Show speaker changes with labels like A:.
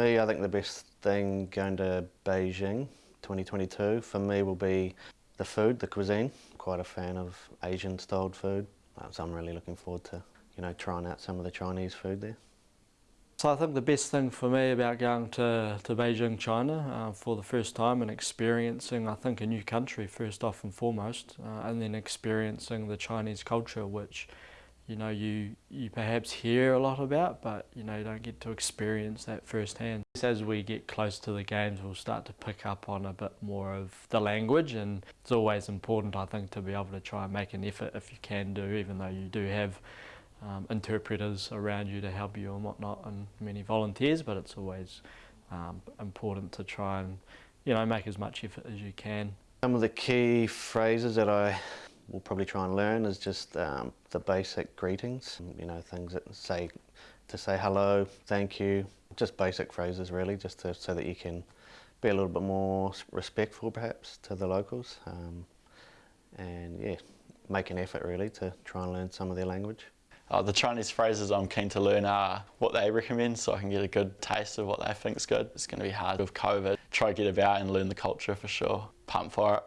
A: Me, I think the best thing going to Beijing 2022 for me will be the food, the cuisine. Quite a fan of Asian styled food, uh, so I'm really looking forward to you know trying out some of the Chinese food there.
B: So I think the best thing for me about going to, to Beijing, China uh, for the first time and experiencing, I think, a new country first off and foremost, uh, and then experiencing the Chinese culture, which you know you you perhaps hear a lot about, but you know you don't get to experience that firsthand. As we get close to the games, we'll start to pick up on a bit more of the language, and it's always important, I think, to be able to try and make an effort if you can do, even though you do have um, interpreters around you to help you and whatnot and many volunteers but it's always um, important to try and you know make as much effort as you can.
A: Some of the key phrases that I will probably try and learn is just um, the basic greetings, you know things that say to say hello, thank you, just basic phrases really just to, so that you can be a little bit more respectful perhaps to the locals um, and yeah make an effort really to try and learn some of their language.
C: Uh, the Chinese phrases I'm keen to learn are what they recommend so I can get a good taste of what they think is good. It's going to be hard with COVID. Try to get about and learn the culture for sure. Pump for it.